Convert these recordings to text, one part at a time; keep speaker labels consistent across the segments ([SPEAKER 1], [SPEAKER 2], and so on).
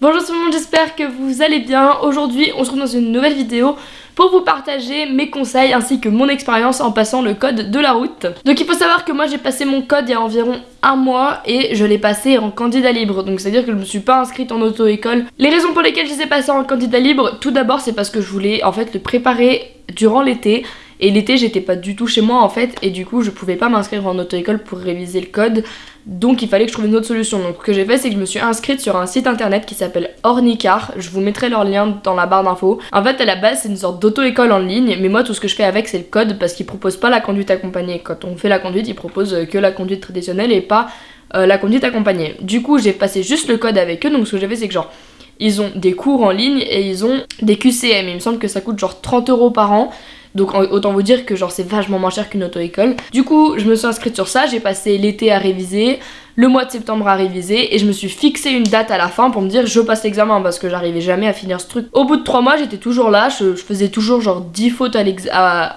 [SPEAKER 1] Bonjour tout le monde, j'espère que vous allez bien. Aujourd'hui, on se retrouve dans une nouvelle vidéo pour vous partager mes conseils ainsi que mon expérience en passant le code de la route. Donc il faut savoir que moi j'ai passé mon code il y a environ un mois et je l'ai passé en candidat libre. Donc c'est à dire que je me suis pas inscrite en auto-école. Les raisons pour lesquelles je les ai passés en candidat libre, tout d'abord c'est parce que je voulais en fait le préparer durant l'été et l'été j'étais pas du tout chez moi en fait et du coup je pouvais pas m'inscrire en auto-école pour réviser le code donc il fallait que je trouve une autre solution. Donc ce que j'ai fait c'est que je me suis inscrite sur un site internet qui s'appelle Ornicar. Je vous mettrai leur lien dans la barre d'infos. En fait à la base c'est une sorte d'auto-école en ligne mais moi tout ce que je fais avec c'est le code parce qu'ils proposent pas la conduite accompagnée. Quand on fait la conduite ils proposent que la conduite traditionnelle et pas euh, la conduite accompagnée. Du coup j'ai passé juste le code avec eux donc ce que j'ai fait c'est que genre ils ont des cours en ligne et ils ont des QCM. Il me semble que ça coûte genre 30 euros par an. Donc autant vous dire que genre c'est vachement moins cher qu'une auto-école. Du coup je me suis inscrite sur ça, j'ai passé l'été à réviser, le mois de septembre à réviser et je me suis fixé une date à la fin pour me dire je passe l'examen parce que j'arrivais jamais à finir ce truc. Au bout de 3 mois j'étais toujours là, je, faisais toujours genre 10 fautes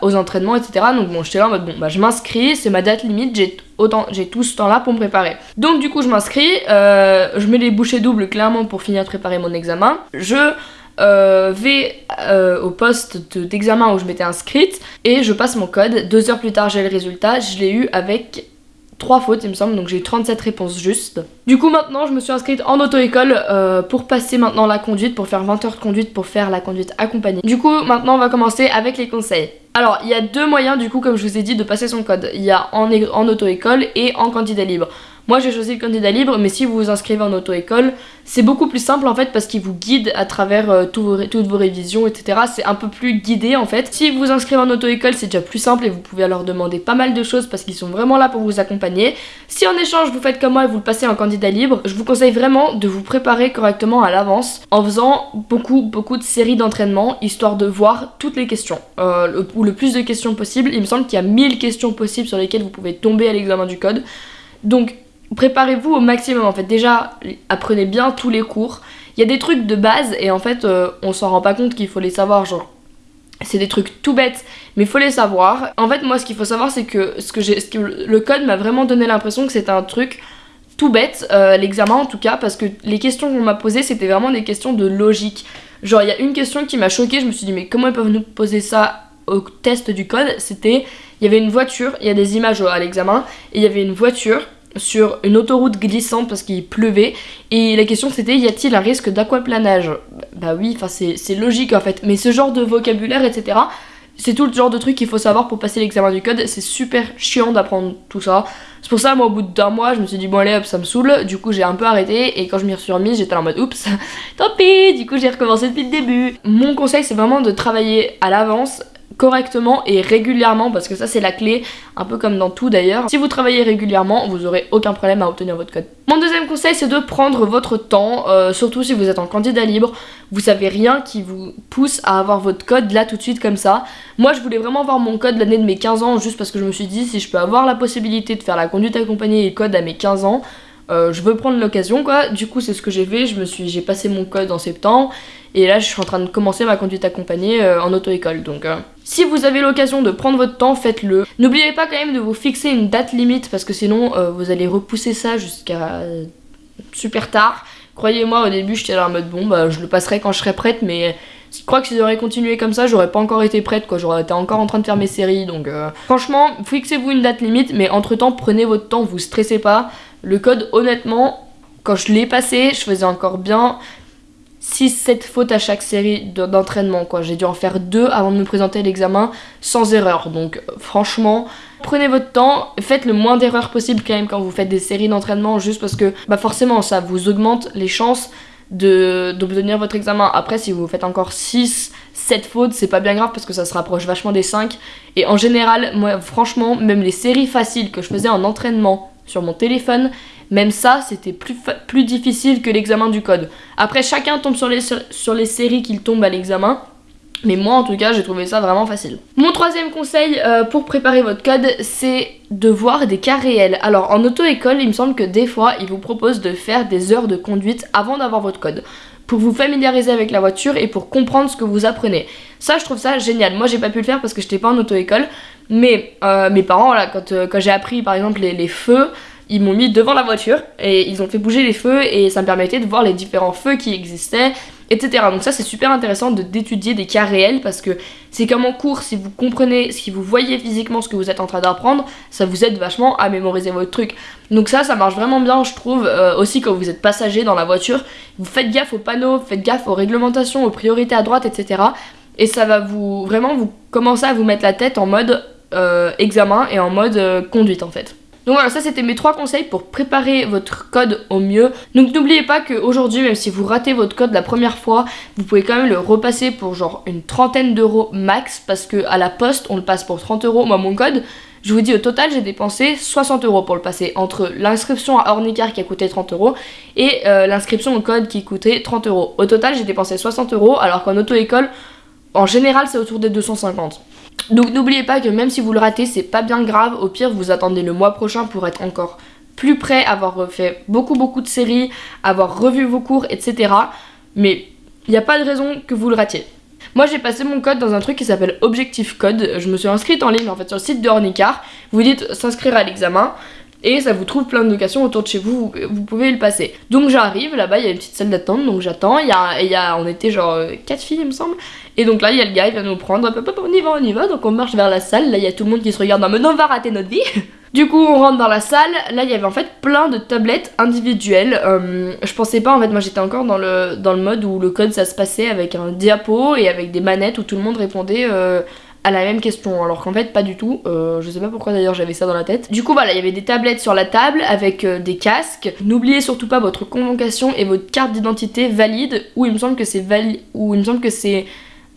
[SPEAKER 1] aux entraînements etc. Donc bon j'étais là en mode bon bah je m'inscris, c'est ma date limite, j'ai autant j'ai tout ce temps là pour me préparer. Donc du coup je m'inscris, euh, je mets les bouchées doubles clairement pour finir de préparer mon examen. Je euh, vais euh, au poste d'examen où je m'étais inscrite et je passe mon code. Deux heures plus tard, j'ai le résultat. Je l'ai eu avec trois fautes, il me semble, donc j'ai eu 37 réponses justes. Du coup, maintenant, je me suis inscrite en auto-école euh, pour passer maintenant la conduite, pour faire 20 heures de conduite, pour faire la conduite accompagnée. Du coup, maintenant, on va commencer avec les conseils. Alors, il y a deux moyens, du coup, comme je vous ai dit, de passer son code. Il y a en, en auto-école et en candidat libre. Moi j'ai choisi le candidat libre, mais si vous vous inscrivez en auto-école, c'est beaucoup plus simple en fait parce qu'il vous guide à travers euh, toutes vos révisions, etc. C'est un peu plus guidé en fait. Si vous vous inscrivez en auto-école, c'est déjà plus simple et vous pouvez leur demander pas mal de choses parce qu'ils sont vraiment là pour vous accompagner. Si en échange vous faites comme moi et vous le passez en candidat libre, je vous conseille vraiment de vous préparer correctement à l'avance en faisant beaucoup beaucoup de séries d'entraînement histoire de voir toutes les questions euh, ou le plus de questions possible. Il me semble qu'il y a 1000 questions possibles sur lesquelles vous pouvez tomber à l'examen du code. Donc préparez-vous au maximum en fait. Déjà, apprenez bien tous les cours. Il y a des trucs de base et en fait, euh, on s'en rend pas compte qu'il faut les savoir. Genre, c'est des trucs tout bêtes, mais faut les savoir. En fait, moi, ce qu'il faut savoir, c'est que, ce que, ce le code m'a vraiment donné l'impression que c'était un truc tout bête, euh, l'examen en tout cas, parce que les questions qu'on m'a posées, c'était vraiment des questions de logique. Genre, il y a une question qui m'a choquée, je me suis dit, mais comment ils peuvent nous poser ça au test du code? C'était, il y avait une voiture, il y a des images à l'examen, et il y avait une voiture sur une autoroute glissante parce qu'il pleuvait. Et la question c'était y a-t-il un risque d'aquaplanage? Bah oui, enfin c'est logique en fait, mais ce genre de vocabulaire etc c'est tout le genre de truc qu'il faut savoir pour passer l'examen du code, c'est super chiant d'apprendre tout ça. C'est pour ça moi au bout d'un mois je me suis dit bon allez hop ça me saoule, du coup j'ai un peu arrêté. Et quand je m'y suis remise j'étais en mode oups tant pis, du coup j'ai recommencé depuis le début. Mon conseil c'est vraiment de travailler à l'avance correctement et régulièrement parce que ça c'est la clé un peu comme dans tout d'ailleurs. Si vous travaillez régulièrement vous aurez aucun problème à obtenir votre code. Mon deuxième conseil c'est de prendre votre temps euh, surtout si vous êtes en candidat libre. Vous savez rien qui vous pousse à avoir votre code là tout de suite comme ça. Moi je voulais vraiment avoir mon code l'année de mes 15 ans juste parce que je me suis dit si je peux avoir la possibilité de faire la conduite accompagnée et code à mes 15 ans euh, je veux prendre l'occasion quoi. Du coup c'est ce que j'ai fait. Je me suis j'ai passé mon code en septembre. Et là je suis en train de commencer ma conduite accompagnée euh, en auto-école. Donc euh, si vous avez l'occasion de prendre votre temps faites-le. N'oubliez pas quand même de vous fixer une date limite parce que sinon vous allez repousser ça jusqu'à super tard. Croyez-moi au début j'étais là en mode bon bah je le passerai quand je serai prête mais je crois que si j'aurais continué comme ça, j'aurais pas encore été prête, quoi. J'aurais été encore en train de faire mes séries, donc franchement, fixez-vous une date limite, mais entre temps, prenez votre temps, vous stressez pas. Le code, honnêtement, quand je l'ai passé, je faisais encore bien 6-7 fautes à chaque série d'entraînement. J'ai dû en faire deux avant de me présenter à l'examen sans erreur. Donc franchement, prenez votre temps, faites le moins d'erreurs possible quand même quand vous faites des séries d'entraînement juste parce que bah forcément ça vous augmente les chances d'obtenir votre examen. Après si vous faites encore 6 7 fautes, c'est pas bien grave parce que ça se rapproche vachement des 5. Et en général, moi franchement, même les séries faciles que je faisais en entraînement sur mon téléphone. Même ça, c'était plus, difficile que l'examen du code. Après, chacun tombe sur les, sur les séries qu'il tombe à l'examen. Mais moi, en tout cas, j'ai trouvé ça vraiment facile. Mon troisième conseil euh, pour préparer votre code, c'est de voir des cas réels. Alors, en auto-école, il me semble que des fois, ils vous proposent de faire des heures de conduite avant d'avoir votre code pour vous familiariser avec la voiture et pour comprendre ce que vous apprenez. Ça, je trouve ça génial. Moi, j'ai pas pu le faire parce que j'étais pas en auto-école, mais euh, mes parents, là, quand, euh, quand j'ai appris par exemple les, feux, ils m'ont mis devant la voiture et ils ont fait bouger les feux et ça me permettait de voir les différents feux qui existaient, etc. Donc ça c'est super intéressant d'étudier des cas réels parce que c'est comme en cours, si vous comprenez, si vous voyez physiquement ce que vous êtes en train d'apprendre, ça vous aide vachement à mémoriser votre truc. Donc ça, ça marche vraiment bien, je trouve, euh, aussi quand vous êtes passager dans la voiture, vous faites gaffe aux panneaux, faites gaffe aux réglementations, aux priorités à droite, etc. Et ça va vous, vraiment, vous commencer à vous mettre la tête en mode euh, examen et en mode euh, conduite en fait. Donc voilà, ça c'était mes trois conseils pour préparer votre code au mieux. Donc n'oubliez pas qu'aujourd'hui, même si vous ratez votre code la première fois, vous pouvez quand même le repasser pour genre une trentaine d'euros max parce que à la poste, on le passe pour 30 euros. Moi, mon code, je vous dis au total, j'ai dépensé 60 euros pour le passer entre l'inscription à Ornicar qui a coûté 30 euros et euh, l'inscription au code qui coûtait 30 euros. Au total, j'ai dépensé 60 euros alors qu'en auto-école, en général, c'est autour des 250. Donc n'oubliez pas que même si vous le ratez, c'est pas bien grave. Au pire, vous attendez le mois prochain pour être encore plus prêt, avoir refait beaucoup beaucoup de séries, avoir revu vos cours, etc. Mais il n'y a pas de raison que vous le ratiez. Moi j'ai passé mon code dans un truc qui s'appelle Objectif Code. Je me suis inscrite en ligne en fait sur le site de Hornicar. Vous dites s'inscrire à l'examen et ça vous trouve plein de locations autour de chez vous, vous pouvez le passer. Donc j'arrive, là-bas il y a une petite salle d'attente, donc j'attends, il y a, y a, on était genre 4 filles il me semble, et donc là il y a le gars, il vient nous prendre, on y va, on y va, donc on marche vers la salle, là il y a tout le monde qui se regarde en mode on va rater notre vie. Du coup, on rentre dans la salle. Là, il y avait en fait plein de tablettes individuelles. Euh, je pensais pas, en fait, moi j'étais encore dans le, dans le mode où le code ça se passait avec un diapo et avec des manettes où tout le monde répondait euh, à la même question, alors qu'en fait pas du tout, euh, je sais pas pourquoi d'ailleurs j'avais ça dans la tête. Du coup voilà, il y avait des tablettes sur la table avec des casques. N'oubliez surtout pas votre convocation et votre carte d'identité valide, ou il me semble que c'est valide, ou il me semble que c'est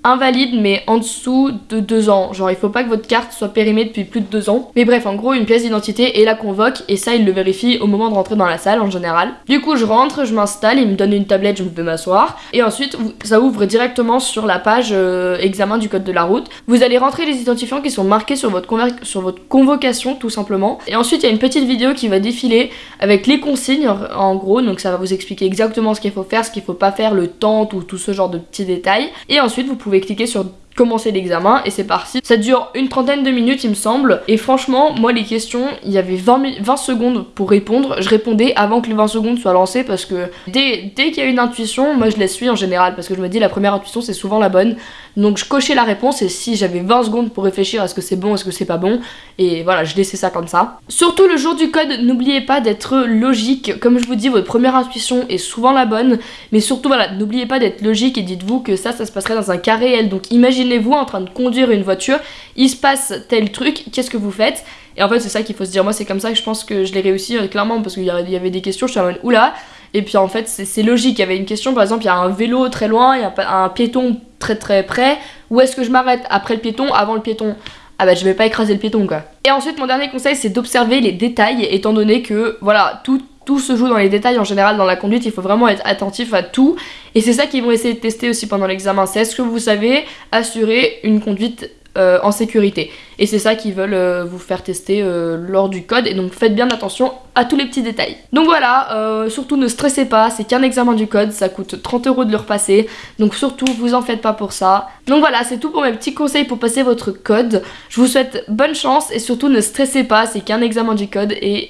[SPEAKER 1] invalide mais en dessous de 2 ans. Genre il faut pas que votre carte soit périmée depuis plus de 2 ans. Mais bref, en gros, une pièce d'identité et la convoque et ça il le vérifie au moment de rentrer dans la salle en général. Du coup, je rentre, je m'installe, il me donne une tablette, je peux m'asseoir et ensuite ça ouvre directement sur la page euh, examen du code de la route. Vous allez rentrer les identifiants qui sont marqués sur votre, sur votre convocation tout simplement. Et ensuite, il y a une petite vidéo qui va défiler avec les consignes en gros, donc ça va vous expliquer exactement ce qu'il faut faire, ce qu'il faut pas faire, le temps, tout, tout ce genre de petits détails. Et ensuite, vous pouvez cliquer sur commencer l'examen et c'est parti. Ça dure une trentaine de minutes il me semble et franchement moi les questions il y avait 20, 20 secondes pour répondre. Je répondais avant que les 20 secondes soient lancées parce que dès, dès qu'il y a une intuition moi je la suis en général parce que je me dis la première intuition c'est souvent la bonne. Donc je cochais la réponse et si j'avais 20 secondes pour réfléchir à ce que c'est bon, est-ce que c'est pas bon et voilà je laissais ça comme ça. Surtout le jour du code n'oubliez pas d'être logique. Comme je vous dis votre première intuition est souvent la bonne mais surtout voilà n'oubliez pas d'être logique et dites-vous que ça ça se passerait dans un cas réel donc imaginez imaginez-vous en train de conduire une voiture, il se passe tel truc, qu'est-ce que vous faites? Et en fait, c'est ça qu'il faut se dire. Moi, c'est comme ça que je pense que je l'ai réussi, euh, clairement, parce qu'il y avait des questions, je suis en mode oula. Et puis en fait, c'est logique. Il y avait une question, par exemple, il y a un vélo très loin, il y a un piéton très très près. Où est-ce que je m'arrête? Après le piéton, avant le piéton ah bah je vais pas écraser le piéton quoi. Et ensuite mon dernier conseil c'est d'observer les détails étant donné que voilà tout tout se joue dans les détails en général dans la conduite, il faut vraiment être attentif à tout. Et c'est ça qu'ils vont essayer de tester aussi pendant l'examen, c'est est-ce que vous savez assurer une conduite euh, en sécurité. Et c'est ça qu'ils veulent euh, vous faire tester euh, lors du code. Et donc faites bien attention à tous les petits détails. Donc voilà, surtout ne stressez pas, c'est qu'un examen du code, ça coûte 30 euros de le repasser. Donc surtout, vous en faites pas pour ça. Donc voilà, c'est tout pour mes petits conseils pour passer votre code. Je vous souhaite bonne chance et surtout ne stressez pas, c'est qu'un examen du code et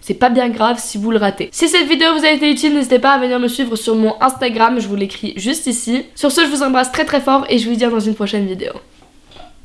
[SPEAKER 1] c'est pas bien grave si vous le ratez. Si cette vidéo vous a été utile, n'hésitez pas à venir me suivre sur mon Instagram, je vous l'écris juste ici. Sur ce, je vous embrasse très très fort et je vous dis à dans une prochaine vidéo.